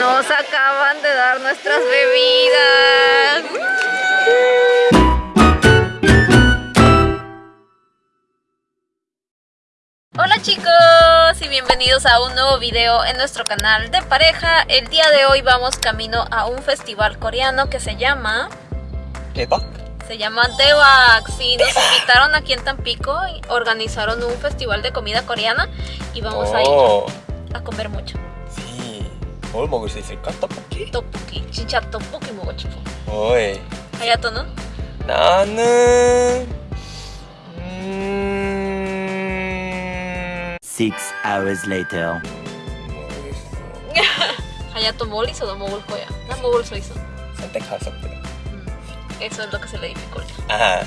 Nos acaban de dar nuestras bebidas. Hola chicos y bienvenidos a un nuevo video en nuestro canal de pareja. El día de hoy vamos camino a un festival coreano que se llama... ¿Debak? Se llama Debak, sí, nos invitaron aquí en Tampico y Organizaron un festival de comida coreana y vamos a ir oh. a comer mucho. 지. 뭘 먹을 수 있을까? 떡볶이? 떡볶이. 진짜 떡볶이 먹고 싶어. 어이. 하야토는? 나는 음... Six hours later. 모르겠어. 하야토 멀리서도 먹을 거야. 난 먹을 수 있어. 선택할 수 없더라. 음, Eso es lo que se le dificulta. 아.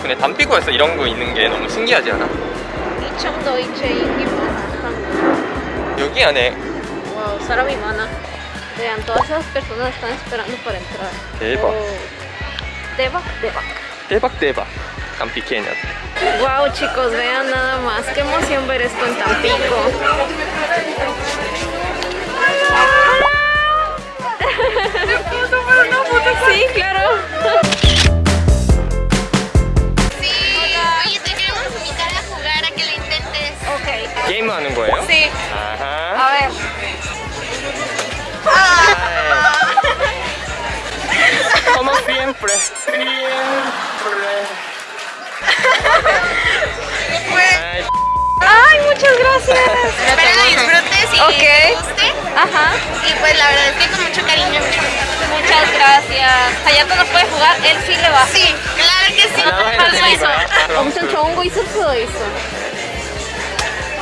근데 담비고에서 이런 거 있는 게 너무 신기하지 않아? 이청도 이체 인기 많아. 여기 안에 Wow, 사람이 많아. Vean, todas esas personas están esperando para entrar. 대박. Oh. 대박, 대박. 대박 대박. 담비 케냐. Wow, chicos, vean nada más. Qué emoción ver esto en Tampico. Sí, claro. 게임 하는 거예요? Sí. 아하. A ver. Como siempre. Siempre. Ay, Ay, muchas gracias. Espero que disfrutes y Ok. te guste. Ajá. Y pues la verdad es que con mucho cariño. Muchas gracias. Hayato no puede jugar, él sí le va. Sí, claro que sí. 나와야 할수 되는 있 어.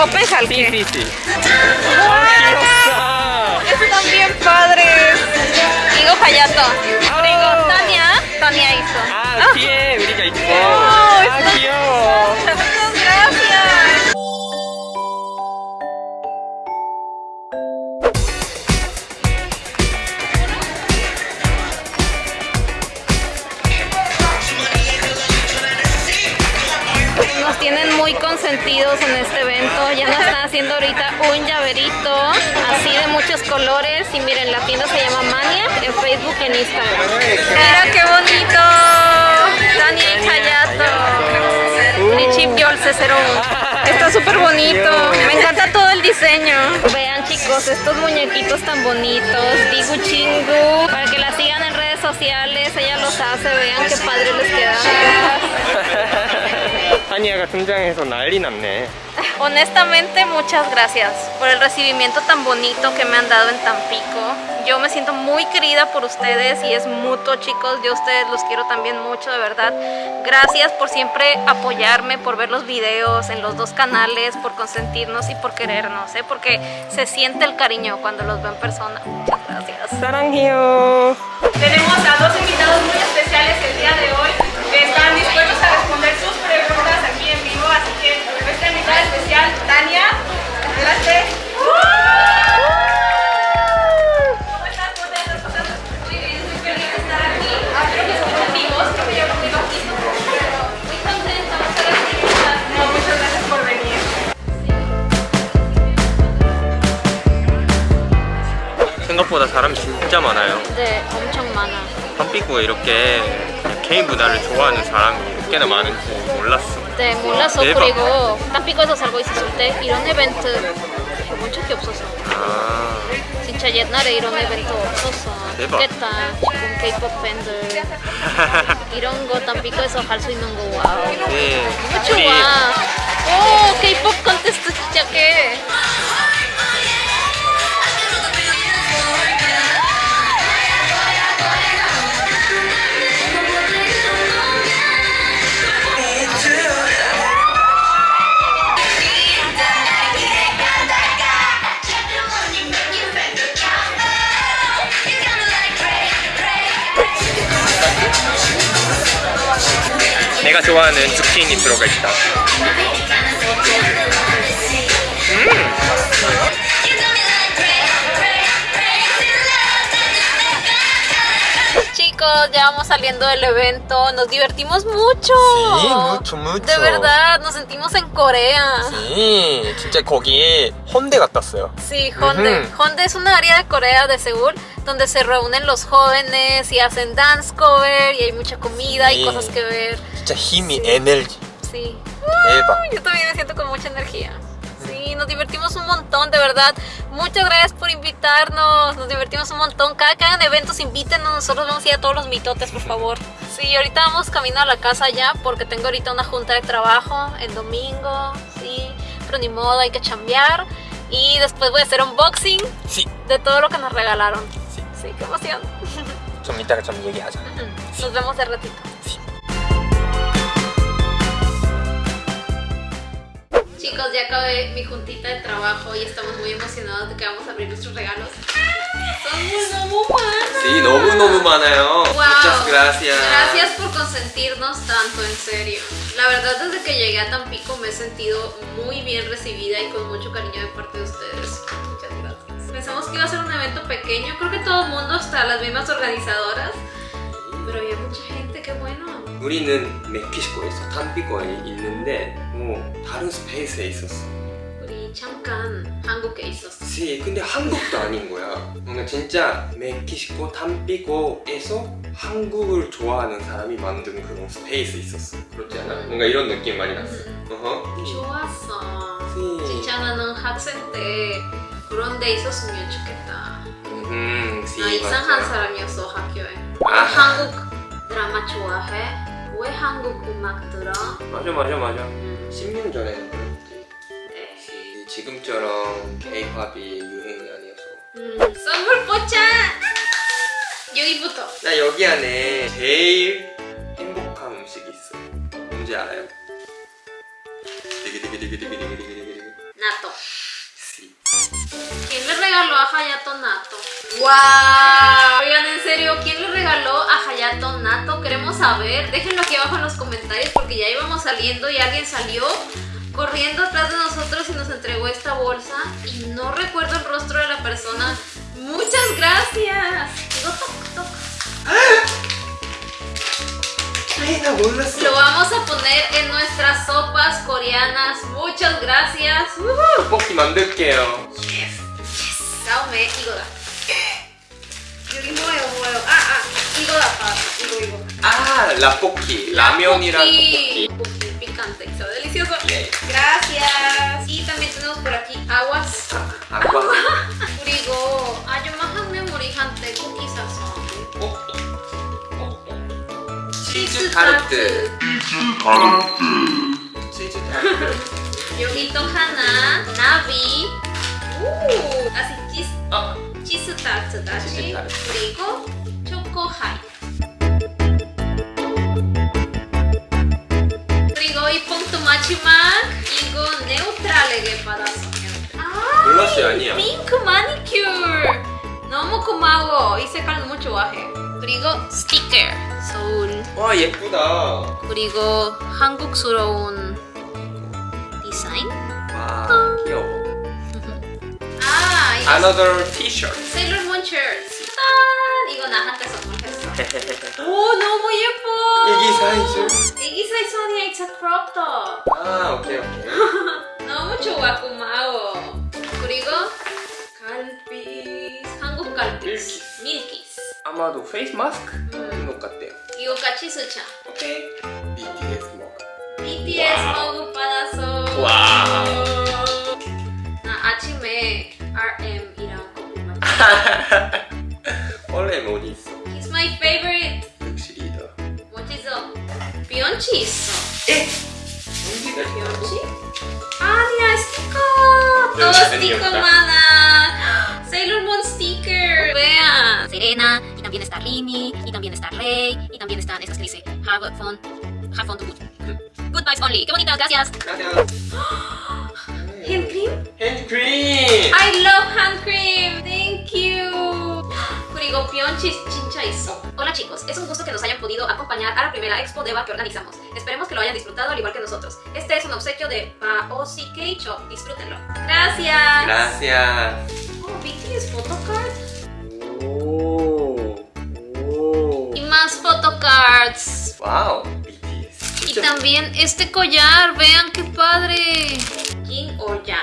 Opeja al que. Están bien padres. Digo Hayato. Digo Tania. Tania hizo. Ah, sí, brilla y todo. Muy consentidos en este evento. Ya nos están haciendo ahorita un llaverito así de muchos colores. Y miren, la tienda se llama Mania en Facebook y en Instagram. Mira qué bonito. Tania y Hayato. Richie Piolce 01. Está súper bonito. Me encanta todo el diseño. Vean chicos, estos muñequitos tan bonitos. Digu Chingu. Para que la sigan en redes sociales. Ella los hace. Vean qué padre les queda. 타니아가 등장해서 난리 났네. Honestamente, muchas gracias por el recibimiento tan bonito que me han dado en Tampico. Yo me siento muy querida por ustedes y es mutuo, chicos. Yo a ustedes los quiero también mucho, de verdad. Gracias por siempre apoyarme, por ver los videos en los dos canales, por consentirnos y por querernos, ¿eh? porque se siente el cariño cuando los veo en persona. Muchas gracias. 사랑해요. Tenemos a dos invitados muy invitada especial, Tania, adelante. ¿Cómo estás? ¿Cómo te has pasado? Muy bien, muy feliz de estar aquí. Ah, creo que somos amigos, creo que yo conmigo aquí, pero muy contenta, muchas gracias. No, muchas gracias por venir. 생각보다 사람이 진짜 많아요. 네, 엄청 많아. 담비구에 이렇게 K 문화를 좋아하는 사람이 이렇게나 많은지 몰랐어. 네, 몰랐어. 대박. 그리고 땀피고에서 살고 있었을 때 이런 이벤트 해본 적이 없었어. 아, 진짜 옛날에 이런 이벤트 없었어. 대박. 좋겠다. 지금 K-pop 팬들 이런 거 땀피고에서 할 수 있는 거 와우. 네. 너무 좋아. 오, K-pop 컨테스트 시작해. 내가 좋아하는 zucchini 들어가 있다. Chicos, ya vamos saliendo del evento. Nos divertimos mucho. Sí, mucho, mucho. De verdad, nos sentimos en Corea. Sí, 진짜 거기 헌데 갔다 왔어요. Sí, Honda. Ujú. Honda es una área de Corea, de Seúl, donde se reúnen los jóvenes y hacen dance cover y hay mucha comida sí. y cosas que ver. Mucha himi, energy. Sí. Yo también me siento con mucha energía. Sí, nos divertimos un montón, de verdad. Muchas gracias por invitarnos. Nos divertimos un montón. Cada que hagan eventos, invítenos. Nosotros vamos a ir a todos los mitotes, por favor. Sí, ahorita vamos camino a la casa ya porque tengo ahorita una junta de trabajo el domingo. Sí, pero ni modo, hay que chambear. Y después voy a hacer unboxing sí. de todo lo que nos regalaron. Sí, qué emoción. Somita que son Nos vemos de ratito. Chicos, ya acabé mi juntita de trabajo y estamos muy emocionados de que vamos a abrir nuestros regalos. No! Sí, no no ¿no? Wow. Muchas gracias. Gracias por consentirnos tanto, en serio. La verdad, desde que llegué a Tampico me he sentido muy bien recibida y con mucho cariño de parte de pequeño, creo que todo el mundo, hasta las mismas organizadoras. Pero había mucha gente, qué bueno. 우리는 멕시코에서 탐피코에 있는데 뭐 다른 스페이스에 있었어. 우리 잠깐 한국에 있었어. 씨, 근데 한국도 아닌 거야. 뭔가 진짜 멕시코 탐피코에서 한국을 좋아하는 사람이 만든 그런 스페이스 있었어. 그렇지 않아? 뭔가 이런 느낌 많이 났어. 어허. 좋았어. 씨. 진짜 나는 학생 때 그런 데 있었으면 좋겠다. 음, 씨. 나 이상한 맞아. 사람이었어 학교에. 아. 한국 드라마 좋아해? 왜 한국 음악 들어? 맞아, 맞아, 맞아. 음, 10년 전에는 그랬지. 네. 씨, 지금처럼 K-팝이 유행이 아니어서. 음, 선물 뽑자. 여기부터. 나 여기 안에 제일 행복한 음식이 있어. 뭔지 알아요? 디기디기디기디기디기디기디기. Nato. 씨. Hayato Nato. ¡Wow! Oigan, en serio, ¿quién le regaló a Hayato Nato? Queremos saber. Déjenlo aquí abajo en los comentarios porque ya íbamos saliendo y alguien salió corriendo atrás de nosotros y nos entregó esta bolsa y no recuerdo el rostro de la persona. ¡Muchas gracias! Lo vamos a poner en nuestras sopas coreanas. Muchas gracias. Uh -huh. 使う目囲碁だ次もよもよああ囲碁だった囲碁囲碁 ah, ah, ah, la Pocky, la, Mionira Pocky. Pocky picante, sabe delicioso. Gracias. Y también tenemos por aquí aguas. Aguas. Furigo. Ah, yo más hambre morijante, cookies sazón. Cheese tart. Cheese tart. Cheese tart. Yogito Hana, Navi. 오, 아직 치즈 아 치즈 타르트 다시. 타르트. 그리고 초코 하이. 그리고 이 뽕도 마지막 이거 네우트랄하게 받았어. 아, 글라스 아니야. 핑크 마니큐어. 너무 고마워. 이 색깔 너무 좋아해. 그리고 스티커 서울. 와 예쁘다. 그리고 한국스러운 디자인. Another T-shirt. 세일러문 셔츠. 짠! 이거 나한테 선물했어. 오, 너무 예뻐. 애기 사이즈. 애기 사이즈 아니야, it's a crop top. 아 오케이 오케이. 너무 좋아, 고마워. 그리고 갈비스, 한국 갈비스. 밀키스. 밀키스. 아마도 페이스 마스크 음. 것 같대요. 이거 같이 쓰자. 오케이. BTS 먹. BTS 먹을 받아서. 와우. 나 아침에 RM이랑 커피 마셨어. 원래 어디 있어? He's my favorite. 역시 리더. 멋지죠? 비욘치 있어. 에? 언제가 비욘치? 아니야 스티커. 또 비욘치 스티커 아니었다. 많아. 세일러문 스티커. Vean. Serena, y también está Rini, y también está Rey, y también están estas que dice Have fun, have fun to good. Good vibes only. Qué bonita, gracias. 가 Hola chicos, es un gusto que nos hayan podido acompañar a la primera Expo DEVA que organizamos. Esperemos que lo hayan disfrutado al igual que nosotros. Este es un obsequio de Paosi Keicho. Disfrútenlo. ¡Gracias! ¡Gracias! Oh, BTS photocard. Oh, oh. Y más photocards. ¡Wow! BTS. Y también este collar, vean qué padre. King o Yang.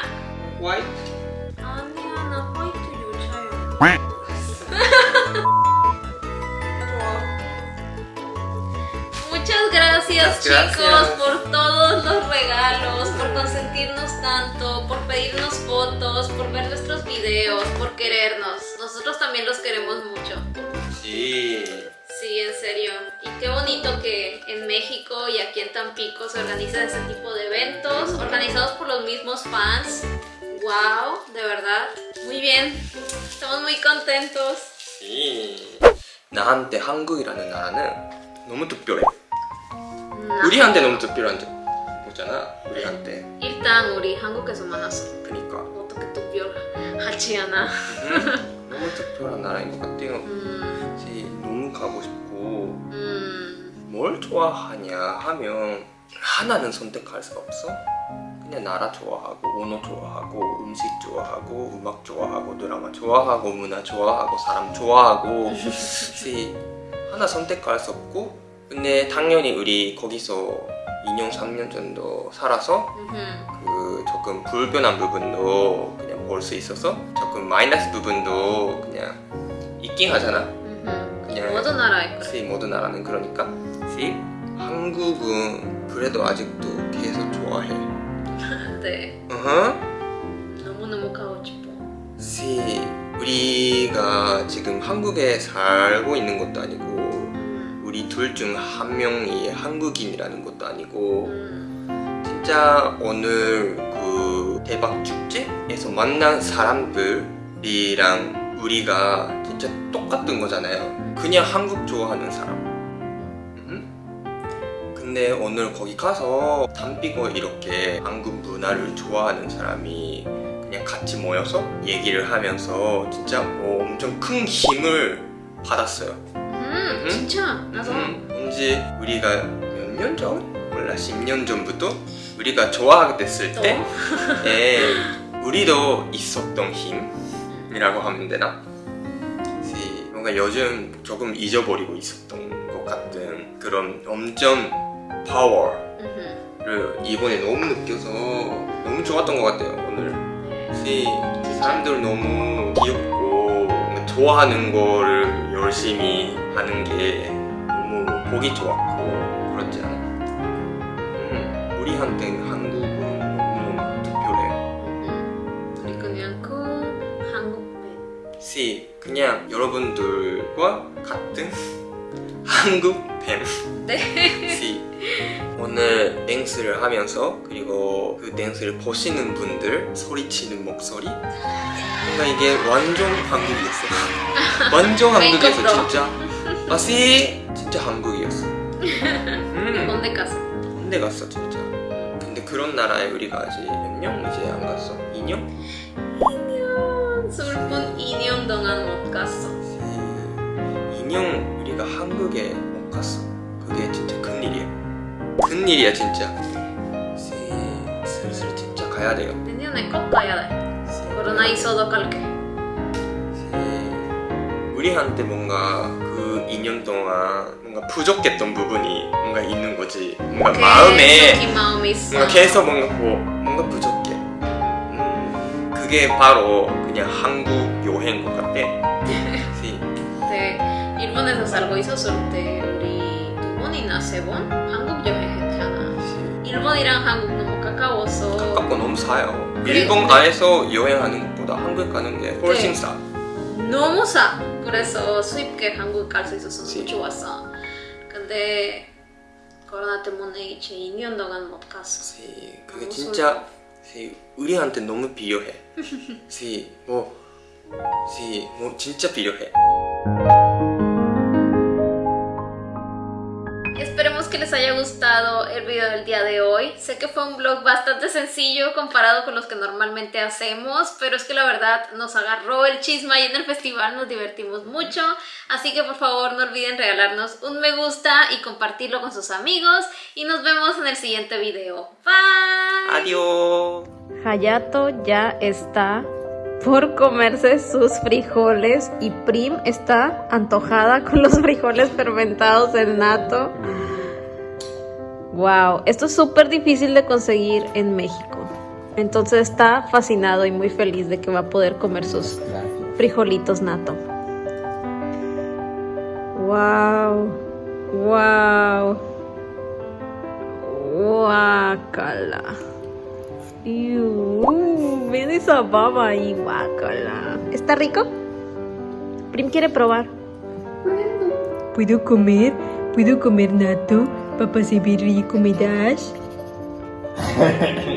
White. Oh, white to you, child. gracias Muchas gracias. chicos por todos los regalos, por consentirnos tanto, por pedirnos fotos, por ver nuestros videos, por querernos. Nosotros también los queremos mucho. 지. Sí, en serio. Y qué bonito que en México y aquí en Tampico se organiza ese tipo de eventos, organizados por los mismos fans. ¡Wow! De verdad. Muy bien. Estamos muy contentos. 지. 나한테 한국이라는 나라는 너무 특별해. 나- 우리한테 너무 특별한 거잖아. 우리한테. 일단 우리 한국에서 만났어. 그니까. 어떻게 특별하지 않아? 음, 너무 특별한 나라인 것 같아요. 음, 지 너무 가고 싶고 음, 뭘 좋아하냐 하면 하나는 선택할 수가 없어. 그냥 나라 좋아하고 언어 좋아하고 음식 좋아하고 음악 좋아하고 드라마 좋아하고 문화 좋아하고 사람 좋아하고 지 하나 선택할 수 없고 근데 당연히 우리 거기서 2년 3년 정도 살아서. 그 조금 불편한 부분도 그냥 볼 수 있어서 조금 마이너스 부분도 그냥 있긴 하잖아. 그냥 모든 나라에 그래. 시 모든 나라는 그러니까 시 한국은 그래도 아직도 계속 좋아해. 네. 어허. 너무너무 가고 싶어. 시 우리가 지금 한국에 살고 있는 것도 아니고 음, 우리 둘 중 한 명이 한국인이라는 것도 아니고 음, 진짜 오늘 그 대박 축제에서 만난 사람들이랑 우리가 진짜 똑같은 거잖아요. 그냥 한국 좋아하는 사람. 음? 근데 오늘 거기 가서 담비고 이렇게 한국 문화를 좋아하는 사람이 그냥 같이 모여서 얘기를 하면서 진짜 뭐 엄청 큰 힘을 받았어요. 음. 진짜? 나도. 음, 언제 우리가 몇 년 전? 몰라. 10년 전부터? 우리가 좋아하게 됐을 또? 때? 에, 우리도 있었던 힘이라고 하면 되나? 뭔가 요즘 조금 잊어버리고 있었던 것 같은 그런 엄청 파워를. 이번에 너무 느껴서 너무 좋았던 것 같아요 오늘. 그래서 사람들 너무 귀엽고 좋아하는 거를 열심히 하는 게 너무 보기 좋았고 그렇지 않아? 음, 우리한테는 한국은 너무 특별해 음. 우리 그냥 그 한국 팬. 시 그냥 여러분들과 같은 한국 팬 네. 시 오늘 댄스를 하면서 그리고 그 댄스를 보시는 분들 소리치는 목소리 뭔가 이게 완전 한국이었어 완전 메이크업도. 진짜 아시 진짜 한국이었어. 음, 언제 갔어? 군대 갔어 진짜. 근데 그런 나라에 우리가 아직 몇 년 이제 안 갔어? 2년? 2년. 슬픈 2년 동안 못 갔어. 2년 우리가 한국에 못 갔어. 그게 진짜 큰일이야. 큰일이야 진짜. 시, 슬슬 진짜 가야 돼요. 내년에 꼭 가야 돼. 시, 코로나 있어도 갈게. 시, 우리한테 뭔가 그 2년 동안 뭔가 부족했던 부분이 뭔가 있는 거지 뭔가 마음에 마음이 있어 뭔가 계속 뭔가 뭐, 뭔가 부족해 음, 그게 바로 그냥 한국 여행인 것 같아 시, 네, 일본에서 살고 있었을 때 우리 두 번이나 세 번 한국 여행했잖아. 시. 일본이랑 한국 너무 가까워서 가깝고 너무. 그래, 일본 안에서 여행하는 것보다 한국 가는 게 훨씬 네. 싸. 너무 싸. 그래서 수입계 한국 갈 수 있어서 너무 그치. 좋았어. 근데 코로나 때문에 이제 2년 동안 못 갔어. 시, 그게 진짜 시, 우리한테 너무 필요해. 시, 뭐, 시, 뭐 진짜 필요해. Haya gustado el video del día de hoy. Sé que fue un vlog bastante sencillo comparado con los que normalmente hacemos, pero es que la verdad nos agarró el chisma y en el festival nos divertimos mucho. Así que por favor no olviden regalarnos un me gusta y compartirlo con sus amigos. Y nos vemos en el siguiente video. Bye. Adiós. Hayato ya está por comerse sus frijoles y Prim está antojada con los frijoles fermentados en nato. Wow, esto es súper difícil de conseguir en México. Entonces está fascinado y muy feliz de que va a poder comer sus frijolitos nato. Wow, wow, guacala. Iu, Ven esa baba ahí, guacala. ¿Está rico? Prim quiere probar. ¿Puedo comer? ¿Puedo comer nato? para perceber comidas.